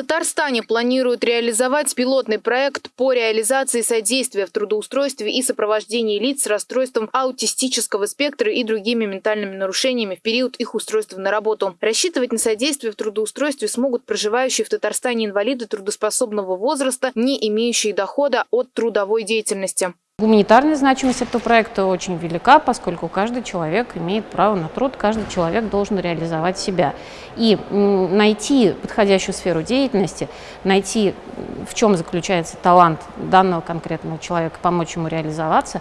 Татарстане планируют реализовать пилотный проект по реализации содействия в трудоустройстве и сопровождении лиц с расстройством аутистического спектра и другими ментальными нарушениями в период их устройства на работу. Рассчитывать на содействие в трудоустройстве смогут проживающие в Татарстане инвалиды трудоспособного возраста, не имеющие дохода от трудовой деятельности. Гуманитарная значимость этого проекта очень велика, поскольку каждый человек имеет право на труд, каждый человек должен реализовать себя. И найти подходящую сферу деятельности, найти, в чем заключается талант данного конкретного человека, помочь ему реализоваться,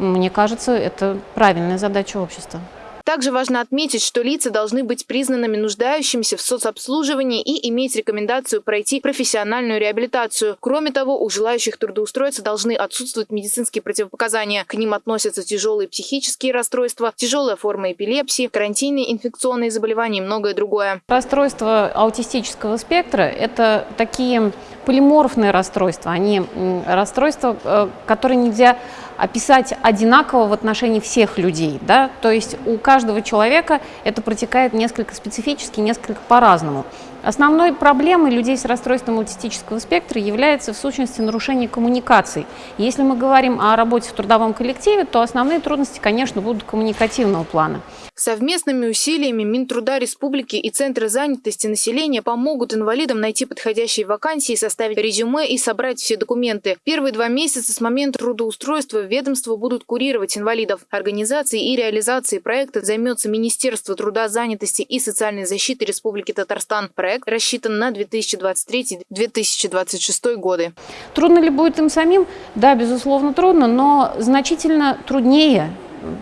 мне кажется, это правильная задача общества. Также важно отметить, что лица должны быть признанными нуждающимися в соцобслуживании и иметь рекомендацию пройти профессиональную реабилитацию. Кроме того, у желающих трудоустроиться должны отсутствовать медицинские противопоказания. К ним относятся тяжелые психические расстройства, тяжелая форма эпилепсии, карантинные инфекционные заболевания и многое другое. Расстройства аутистического спектра – это такие полиморфные расстройства. Они расстройства, э, которые нельзя описать одинаково в отношении всех людей. Да? То есть у каждого человека это протекает несколько специфически, несколько по-разному. Основной проблемой людей с расстройством аутистического спектра является в сущности нарушение коммуникаций. Если мы говорим о работе в трудовом коллективе, то основные трудности, конечно, будут коммуникативного плана. Совместными усилиями Минтруда Республики и Центры занятости населения помогут инвалидам найти подходящие вакансии, составить резюме и собрать все документы. Первые два месяца с момента трудоустройства ведомства будут курировать инвалидов. Организацией и реализацией проекта займется Министерство труда, занятости и социальной защиты Республики Татарстан. Проект рассчитан на 2023-2026 годы. Трудно ли будет им самим? Да, безусловно, трудно, но значительно труднее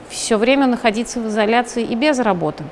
все время находиться в изоляции и без работы.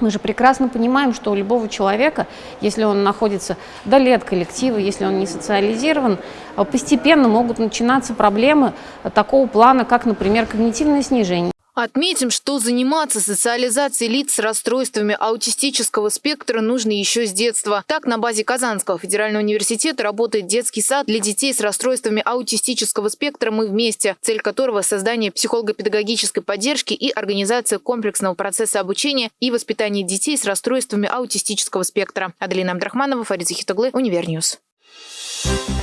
Мы же прекрасно понимаем, что у любого человека, если он находится вдали от коллектива, если он не социализирован, постепенно могут начинаться проблемы такого плана, как, например, когнитивное снижение. Отметим, что заниматься социализацией лиц с расстройствами аутистического спектра нужно еще с детства. Так, на базе Казанского федерального университета работает детский сад для детей с расстройствами аутистического спектра «Мы вместе», цель которого – создание психолого-педагогической поддержки и организация комплексного процесса обучения и воспитания детей с расстройствами аутистического спектра. Аделина Абдрахманова, Фарид Захитоглы, Univer News. Thank you.